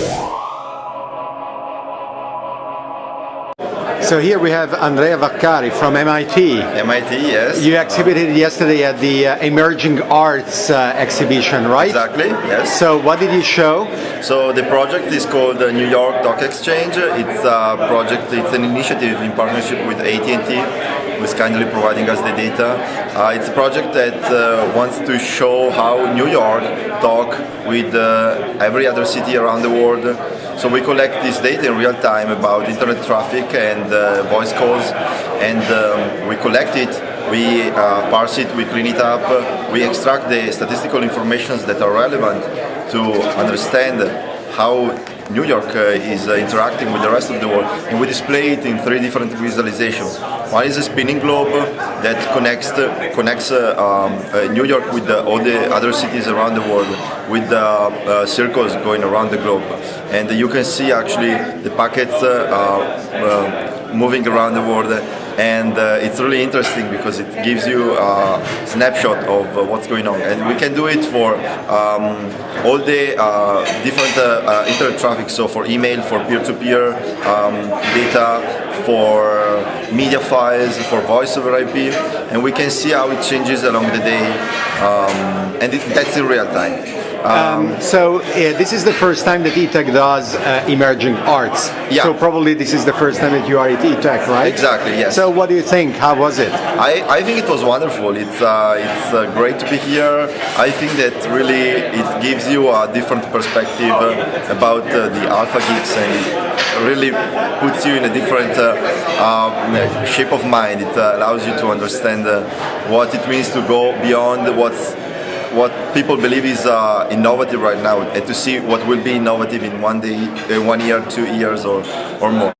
Yeah. So here we have Andrea Vaccari from MIT. MIT, yes. You exhibited yesterday at the uh, Emerging Arts uh, exhibition, right? Exactly, yes. So what did you show? So the project is called the New York Talk Exchange. It's a project, it's an initiative in partnership with AT&T, who is kindly providing us the data. Uh, it's a project that uh, wants to show how New York talk with uh, every other city around the world. So we collect this data in real time about internet traffic and uh, voice calls, and um, we collect it we uh, parse it, we clean it up, we extract the statistical informations that are relevant to understand how New York uh, is uh, interacting with the rest of the world and we display it in three different visualizations. One is a spinning globe that connects connects uh, um, uh, New York with all the other cities around the world with the uh, circles going around the globe and you can see actually the packets uh, moving around the world and uh, it's really interesting because it gives you a snapshot of uh, what's going on and we can do it for um, all the uh, different uh, uh, internet traffic so for email for peer-to-peer -peer, um, data for media files for voice over IP and we can see how it changes along the day um, and it, that's in real time um, so uh, this is the first time that eTech does uh, emerging arts. Yeah. So probably this is the first time that you are at eTech, right? Exactly. Yes. So what do you think? How was it? I, I think it was wonderful. It's uh, it's uh, great to be here. I think that really it gives you a different perspective about uh, the Alpha Geeks and really puts you in a different uh, um, shape of mind. It allows you to understand what it means to go beyond what's what people believe is uh, innovative right now and to see what will be innovative in one day, uh, one year, two years or, or more.